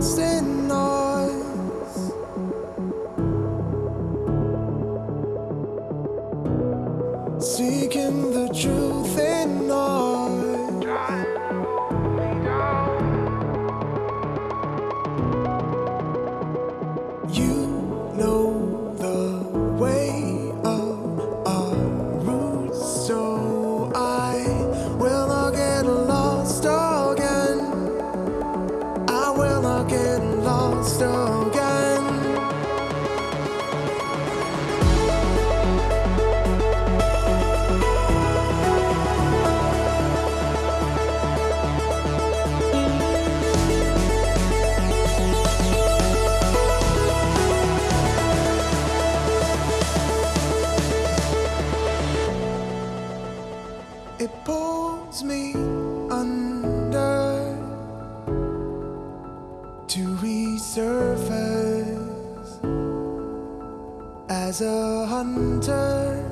Get I will not get lost again. A